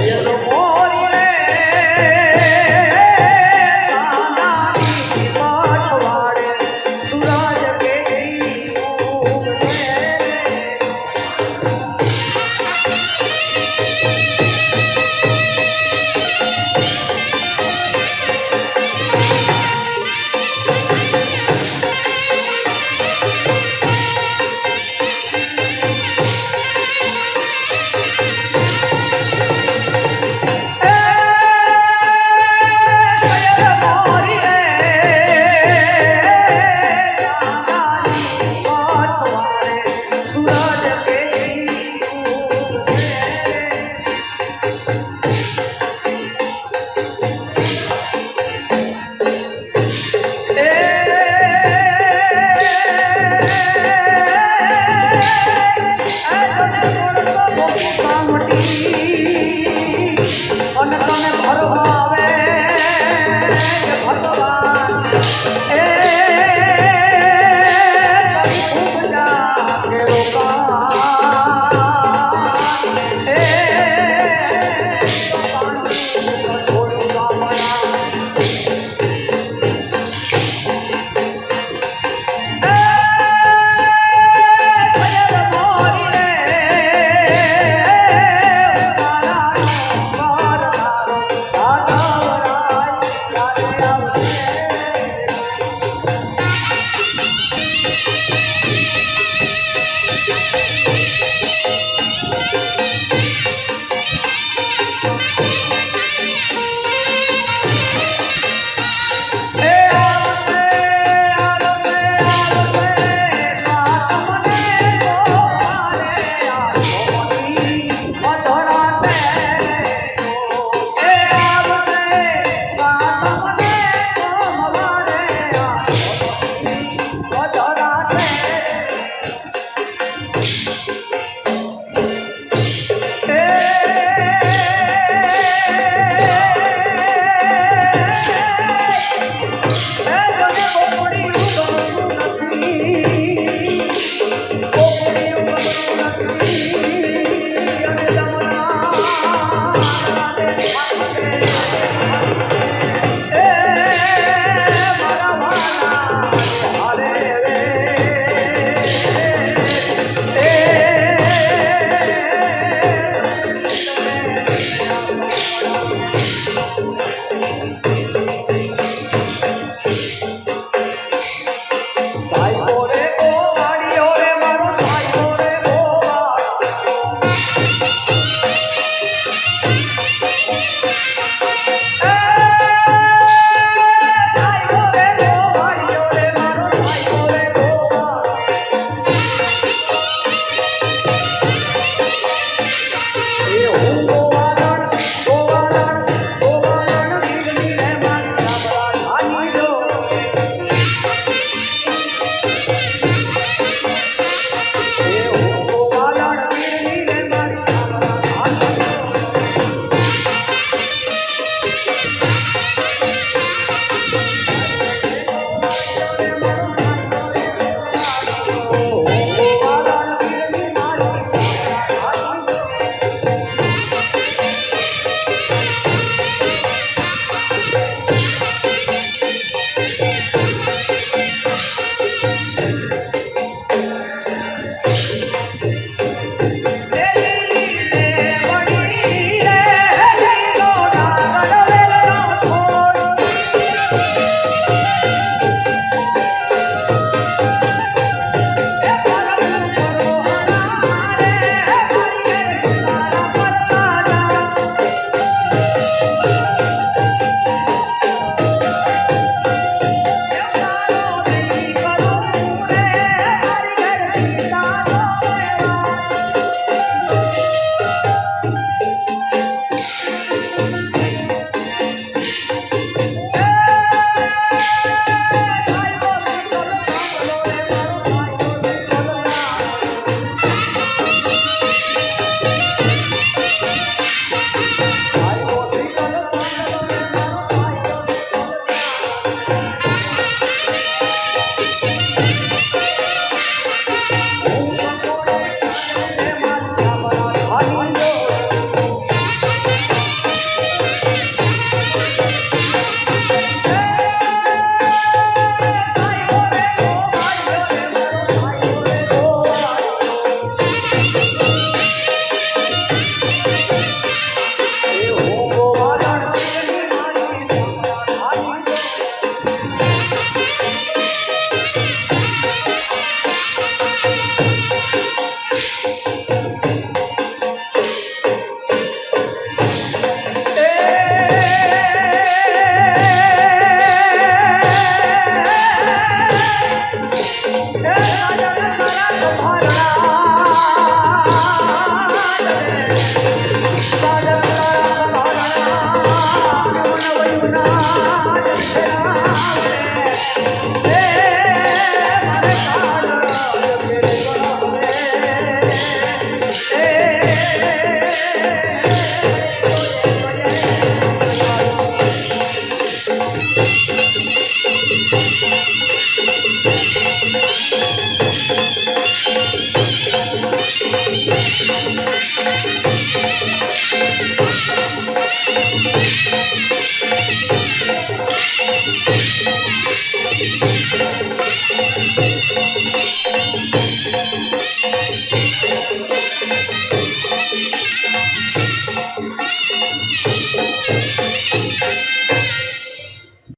耶不。Thank you.